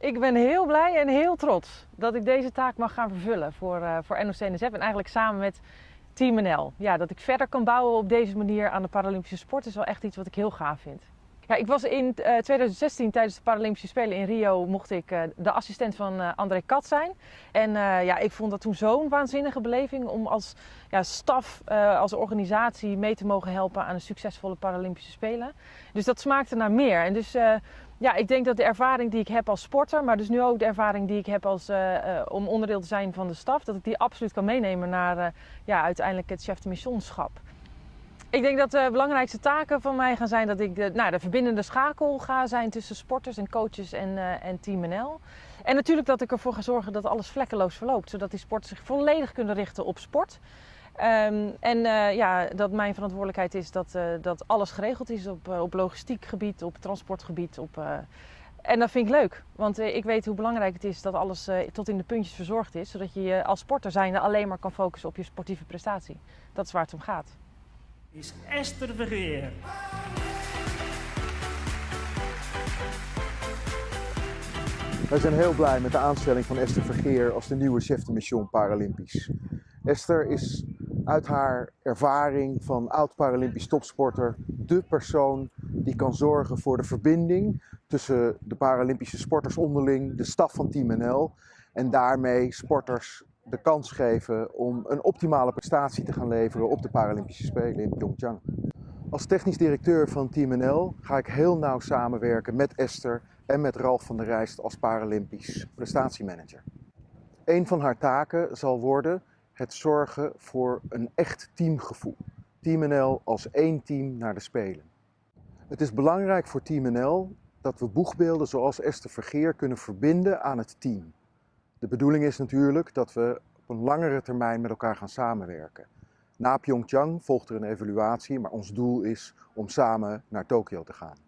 Ik ben heel blij en heel trots dat ik deze taak mag gaan vervullen voor, uh, voor NOC-NSF en eigenlijk samen met Team NL. Ja, dat ik verder kan bouwen op deze manier aan de Paralympische sport is wel echt iets wat ik heel gaaf vind. Ja, ik was in 2016 eh, tijdens de Paralympische Spelen in Rio mocht ik uh, de assistent van uh, André Kat zijn. En ja, ik vond dat toen zo'n waanzinnige beleving om als ja, staf, als organisatie mee te mogen helpen aan een succesvolle Paralympische Spelen. Dus dat smaakte naar meer. En dus ja, ik denk dat de ervaring die ik heb als sporter, maar dus nu ook de ervaring die ik heb als, om onderdeel te zijn van de staf, dat ik die absoluut kan meenemen naar ja, uiteindelijk het chef de missionschap. Ik denk dat de belangrijkste taken van mij gaan zijn dat ik de, nou, de verbindende schakel ga zijn tussen sporters en coaches en, uh, en Team NL. En natuurlijk dat ik ervoor ga zorgen dat alles vlekkeloos verloopt, zodat die sporters zich volledig kunnen richten op sport. Um, en uh, ja, dat mijn verantwoordelijkheid is dat, uh, dat alles geregeld is op, op logistiek gebied, op transportgebied. Op, en dat vind ik leuk, want ik weet hoe belangrijk het is dat alles tot in de puntjes verzorgd is, zodat je je als sporter zijnde alleen maar kan focussen op je sportieve prestatie. Dat is waar het om gaat is Esther Vergeer. Wij zijn heel blij met de aanstelling van Esther Vergeer als de nieuwe chef de mission Paralympisch. Esther is uit haar ervaring van oud-Paralympisch topsporter de persoon die kan zorgen voor de verbinding tussen de Paralympische sporters onderling, de staf van Team NL en daarmee sporters de kans geven om een optimale prestatie te gaan leveren op de Paralympische Spelen in Pyeongchang. Als technisch directeur van Team NL ga ik heel nauw samenwerken met Esther en met Ralf van der Rijst als Paralympisch prestatiemanager. Een van haar taken zal worden het zorgen voor een echt teamgevoel. Team NL als één team naar de Spelen. Het is belangrijk voor Team NL dat we boegbeelden zoals Esther Vergeer kunnen verbinden aan het team. De bedoeling is natuurlijk dat we op een langere termijn met elkaar gaan samenwerken. Na Pyeongchang volgt er een evaluatie, maar ons doel is om samen naar Tokio te gaan.